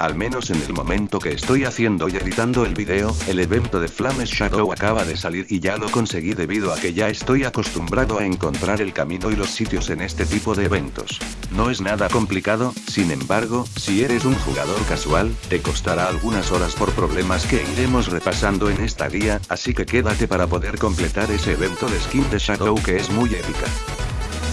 Al menos en el momento que estoy haciendo y editando el video, el evento de Flames Shadow acaba de salir y ya lo conseguí debido a que ya estoy acostumbrado a encontrar el camino y los sitios en este tipo de eventos. No es nada complicado, sin embargo, si eres un jugador casual, te costará algunas horas por problemas que iremos repasando en esta guía, así que quédate para poder completar ese evento de skin de Shadow que es muy épica.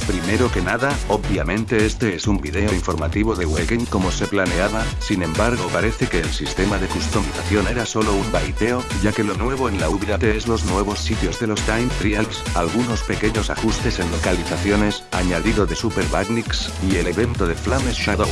Primero que nada, obviamente este es un video informativo de Weekend como se planeaba, sin embargo parece que el sistema de customización era solo un baiteo, ya que lo nuevo en la update es los nuevos sitios de los Time Trials, algunos pequeños ajustes en localizaciones, añadido de Super Badniks, y el evento de Flames Shadow.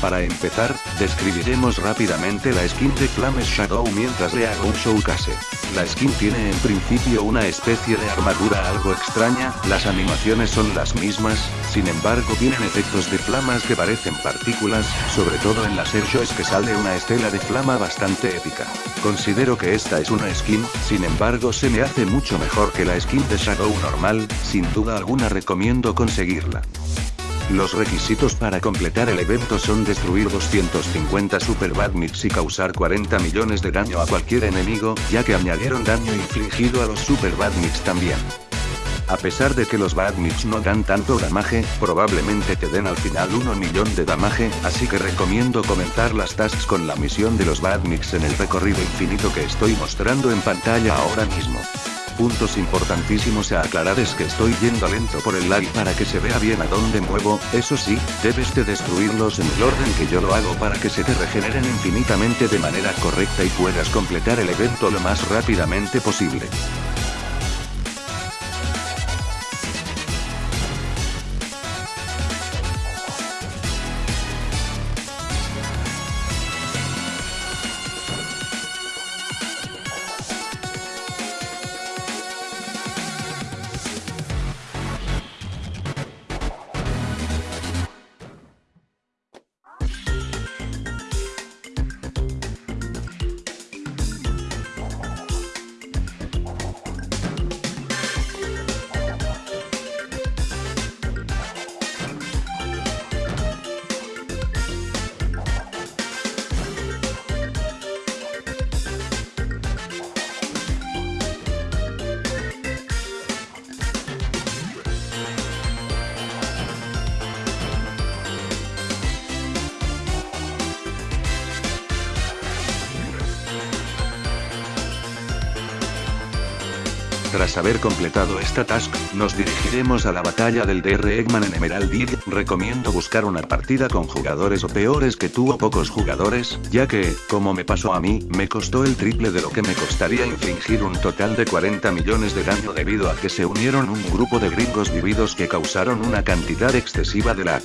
Para empezar, describiremos rápidamente la skin de Flames Shadow mientras le hago un showcase. La skin tiene en principio una especie de armadura algo extraña, las animaciones son las mismas, sin embargo tienen efectos de flamas que parecen partículas, sobre todo en las airshows que sale una estela de flama bastante épica. Considero que esta es una skin, sin embargo se me hace mucho mejor que la skin de Shadow normal, sin duda alguna recomiendo conseguirla. Los requisitos para completar el evento son destruir 250 Super Badniks y causar 40 millones de daño a cualquier enemigo, ya que añadieron daño infligido a los Super Badniks también. A pesar de que los Badniks no dan tanto damage, probablemente te den al final 1 millón de damage, así que recomiendo comenzar las tasks con la misión de los Badniks en el recorrido infinito que estoy mostrando en pantalla ahora mismo. Puntos importantísimos a aclarar es que estoy yendo lento por el lag para que se vea bien a dónde muevo, eso sí, debes de destruirlos en el orden que yo lo hago para que se te regeneren infinitamente de manera correcta y puedas completar el evento lo más rápidamente posible. Tras haber completado esta task, nos dirigiremos a la batalla del DR Eggman en Emerald Hill. Recomiendo buscar una partida con jugadores o peores que tú o pocos jugadores, ya que, como me pasó a mí, me costó el triple de lo que me costaría infligir un total de 40 millones de daño debido a que se unieron un grupo de gringos vividos que causaron una cantidad excesiva de lag.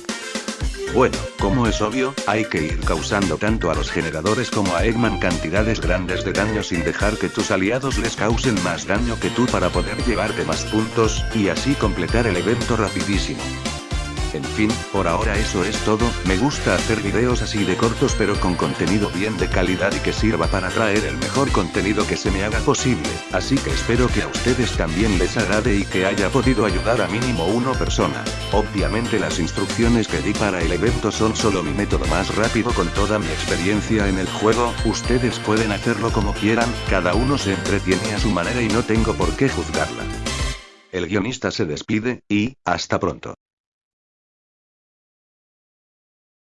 Bueno, como es obvio, hay que ir causando tanto a los generadores como a Eggman cantidades grandes de daño sin dejar que tus aliados les causen más daño que tú para poder llevarte más puntos, y así completar el evento rapidísimo. En fin, por ahora eso es todo, me gusta hacer videos así de cortos pero con contenido bien de calidad y que sirva para traer el mejor contenido que se me haga posible, así que espero que a ustedes también les agrade y que haya podido ayudar a mínimo una persona. Obviamente las instrucciones que di para el evento son solo mi método más rápido con toda mi experiencia en el juego, ustedes pueden hacerlo como quieran, cada uno se entretiene a su manera y no tengo por qué juzgarla. El guionista se despide, y, hasta pronto.